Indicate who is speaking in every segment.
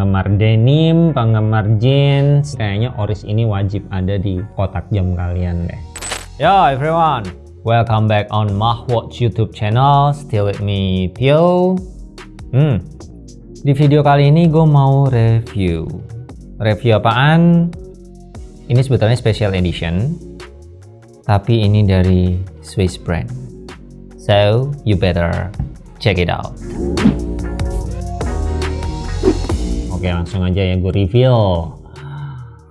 Speaker 1: penggemar denim, penggemar jeans, kayaknya Oris ini wajib ada di kotak jam kalian deh. Yo everyone, welcome back on Mahwatch YouTube channel. Still with me, Tio. Hmm, di video kali ini gue mau review. Review apaan? Ini sebetulnya special edition, tapi ini dari Swiss brand. So, you better check it out. Oke langsung aja ya gue reveal.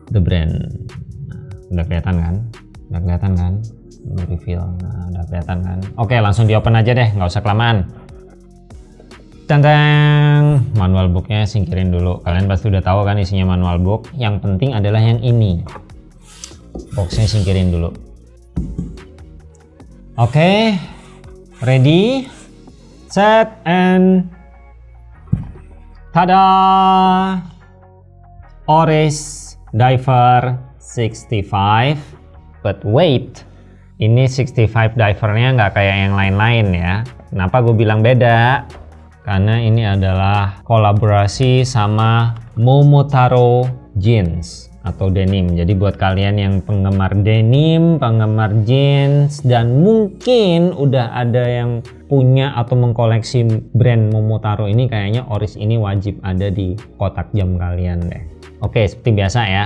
Speaker 1: The brand. Udah kelihatan kan? Udah kelihatan kan? Gue reveal. Nah, udah kelihatan kan? Oke langsung di open aja deh nggak usah kelamaan. Tentang manual booknya singkirin dulu. Kalian pasti udah tahu kan isinya manual book. Yang penting adalah yang ini. Boxnya singkirin dulu. Oke ready set and tada! Oris Diver 65 but wait ini 65 divernya nggak kayak yang lain-lain ya. Kenapa gue bilang beda? Karena ini adalah kolaborasi sama Momotaro Jeans atau denim. Jadi buat kalian yang penggemar denim, penggemar jeans dan mungkin udah ada yang punya atau mengkoleksi brand Momotaro ini kayaknya Oris ini wajib ada di kotak jam kalian deh. Oke, seperti biasa ya.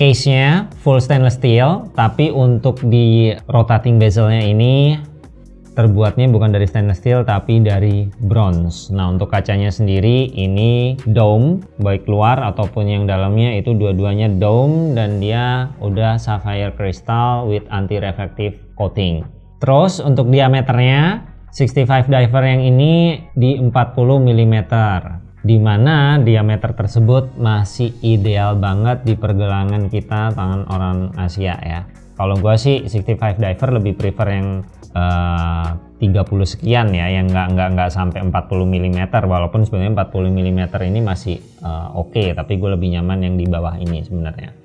Speaker 1: Case-nya full stainless steel, tapi untuk di rotating bezelnya ini terbuatnya bukan dari stainless steel tapi dari bronze. Nah untuk kacanya sendiri ini dome baik luar ataupun yang dalamnya itu dua-duanya dome dan dia udah sapphire crystal with anti reflective coating. Terus untuk diameternya 65 diver yang ini di 40 mm di mana diameter tersebut masih ideal banget di pergelangan kita tangan orang Asia ya. Kalau gua sih 65 diver lebih prefer yang uh, 30 sekian ya yang nggak nggak nggak sampai 40 mm walaupun sebenarnya 40 mm ini masih uh, oke okay, tapi gue lebih nyaman yang di bawah ini sebenarnya.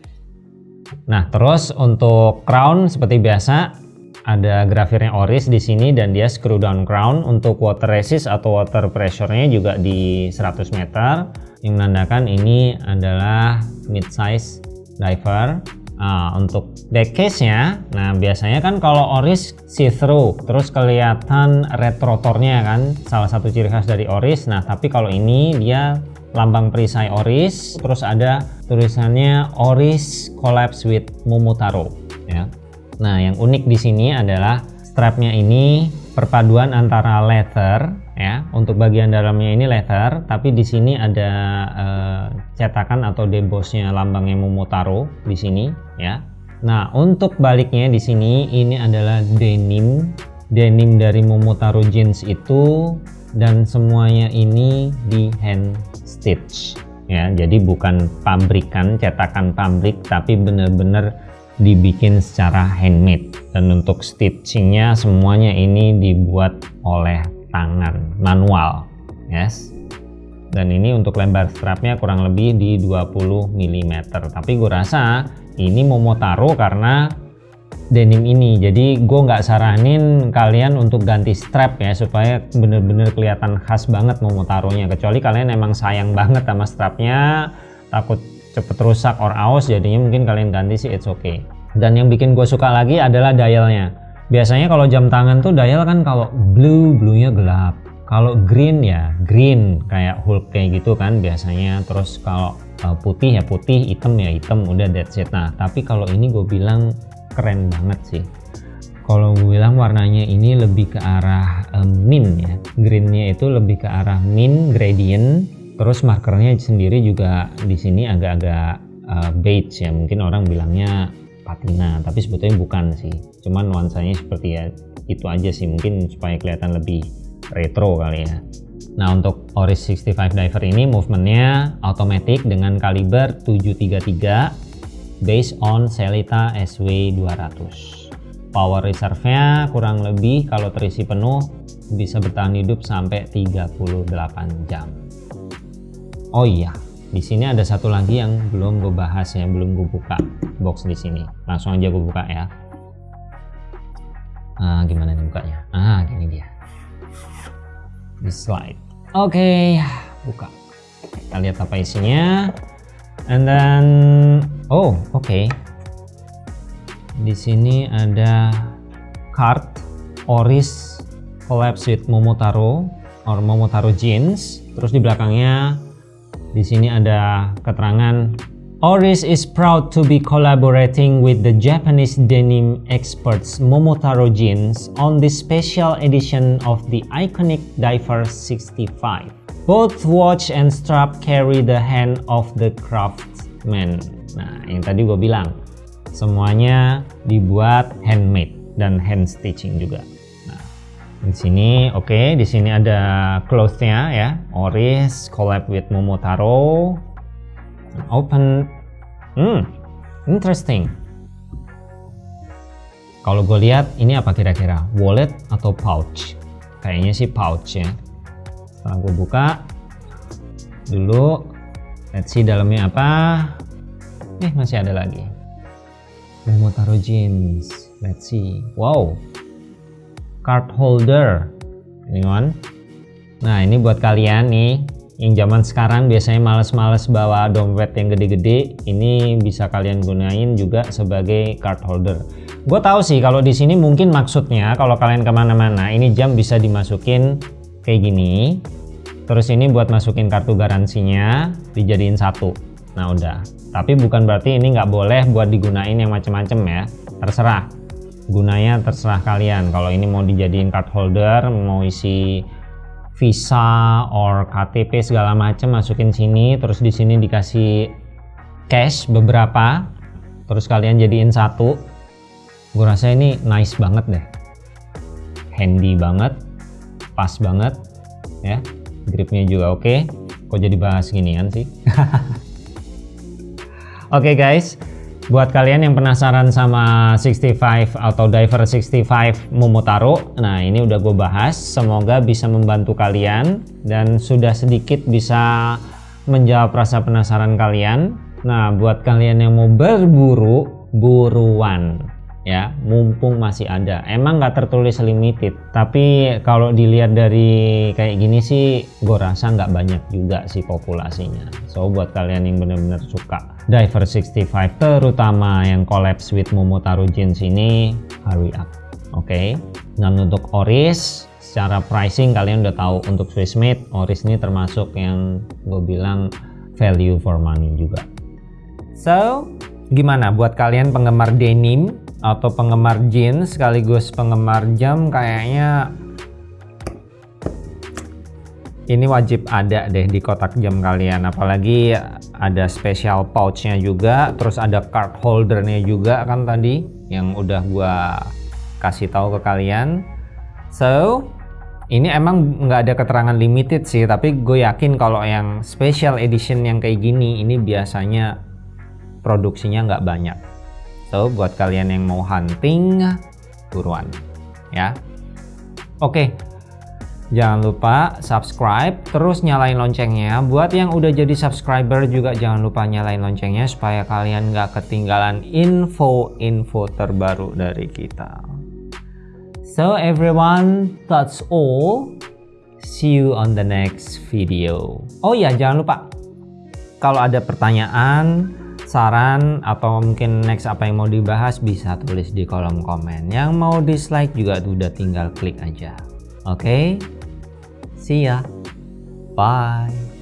Speaker 1: Nah terus untuk crown seperti biasa ada grafirnya Oris di sini dan dia screw down crown. Untuk water resist atau water pressure-nya juga di 100 meter. Yang menandakan ini adalah mid size diver Nah, untuk back case-nya, nah biasanya kan kalau Oris see-through, terus kelihatan red rotornya kan, salah satu ciri khas dari Oris. Nah, tapi kalau ini dia lambang perisai Oris, terus ada tulisannya Oris Collapse with Momotaro. Ya. Nah, yang unik di sini adalah strapnya ini perpaduan antara leather ya. Untuk bagian dalamnya ini leather tapi di sini ada uh, cetakan atau debosnya lambangnya Momotaro di sini ya. Nah untuk baliknya di sini ini adalah denim. Denim dari Momotaro jeans itu dan semuanya ini di hand stitch ya. Jadi bukan pabrikan cetakan pabrik tapi benar-benar dibikin secara handmade. Dan untuk stitchingnya semuanya ini dibuat oleh tangan manual. Yes. Dan ini untuk lebar strapnya kurang lebih di 20 mm tapi gue rasa ini Momotaro karena denim ini. Jadi gue nggak saranin kalian untuk ganti strap ya supaya bener-bener kelihatan khas banget Momotaro nya kecuali kalian emang sayang banget sama strapnya takut cepet rusak or aus jadinya mungkin kalian ganti sih it's okay. Dan yang bikin gue suka lagi adalah dialnya biasanya kalau jam tangan tuh dial kan kalau blue bluenya gelap. Kalau green ya green kayak Hulk kayak gitu kan biasanya. Terus kalau uh, putih ya putih hitam ya hitam udah that's it. Nah tapi kalau ini gue bilang keren banget sih. Kalau gue bilang warnanya ini lebih ke arah um, mint ya. Greennya itu lebih ke arah mint gradient. Terus markernya sendiri juga di sini agak-agak uh, beige ya. Mungkin orang bilangnya patina tapi sebetulnya bukan sih. Cuman nuansanya seperti ya itu aja sih. Mungkin supaya kelihatan lebih retro kali ya. Nah untuk Oris 65 diver ini movementnya automatic dengan kaliber 733 based on Selita SW 200 power reserve nya kurang lebih kalau terisi penuh bisa bertahan hidup sampai 38 jam. Oh iya di sini ada satu lagi yang belum gue bahas ya belum gue buka box di sini. Langsung aja gue buka ya. Ah, gimana nih bukanya? Ah gini dia. Di slide. Oke okay, buka. Kita lihat apa isinya. And then oh oke. Okay. di sini ada card Oris collabs with Momotaro or Momotaro jeans. Terus di belakangnya di sini ada keterangan Oris is proud to be collaborating with the Japanese denim experts Momotaro Jeans on this special edition of the iconic Diver 65. Both watch and strap carry the hand of the craftsman. Nah, yang tadi gue bilang, semuanya dibuat handmade dan hand stitching juga. Di sini oke, okay, di sini ada cloth-nya ya, Oris collab with Momotaro open. Hmm interesting. Kalau gue lihat ini apa kira-kira? Wallet atau pouch? Kayaknya sih pouch ya. Setelah gue buka dulu let's see dalamnya apa. Eh masih ada lagi. Taruh jeans let's see. Wow card holder ini one nah ini buat kalian nih yang zaman sekarang biasanya males-males bawa dompet yang gede-gede ini bisa kalian gunain juga sebagai card holder gue tahu sih kalau di sini mungkin maksudnya kalau kalian ke mana-mana ini jam bisa dimasukin kayak gini. Terus ini buat masukin kartu garansinya dijadiin satu. Nah udah. Tapi bukan berarti ini nggak boleh buat digunain yang macem-macem ya. Terserah gunanya terserah kalian. Kalau ini mau dijadiin card holder mau isi Visa or KTP segala macam masukin sini terus di sini dikasih cash beberapa terus kalian jadiin satu. Gue rasa ini nice banget deh. Handy banget pas banget ya. Gripnya juga oke. Okay. kok jadi bahas ginian sih? Oke okay, guys Buat kalian yang penasaran sama 65 atau Diver 65 Momotaro, nah ini udah gue bahas. Semoga bisa membantu kalian dan sudah sedikit bisa menjawab rasa penasaran kalian. Nah, buat kalian yang mau berburu, buruan ya mumpung masih ada emang nggak tertulis limited tapi kalau dilihat dari kayak gini sih gue rasa nggak banyak juga sih populasinya so buat kalian yang benar-benar suka Diver 65 terutama yang collapse with Momotaro Jeans ini hurry up oke okay? dan untuk Oris secara pricing kalian udah tahu untuk Swiss made Oris ini termasuk yang gue bilang value for money juga so gimana buat kalian penggemar denim atau penggemar jeans sekaligus penggemar jam kayaknya ini wajib ada deh di kotak jam kalian apalagi ada special pouchnya juga terus ada card holdernya juga kan tadi yang udah gua kasih tahu ke kalian so ini emang nggak ada keterangan limited sih tapi gue yakin kalau yang special edition yang kayak gini ini biasanya produksinya nggak banyak So buat kalian yang mau hunting buruan ya. Oke. Jangan lupa subscribe terus nyalain loncengnya. Buat yang udah jadi subscriber juga jangan lupa nyalain loncengnya supaya kalian nggak ketinggalan info-info terbaru dari kita. So everyone, that's all. See you on the next video. Oh iya, jangan lupa kalau ada pertanyaan saran atau mungkin next apa yang mau dibahas bisa tulis di kolom komen. Yang mau dislike juga udah tinggal klik aja. Okay? See ya. Bye.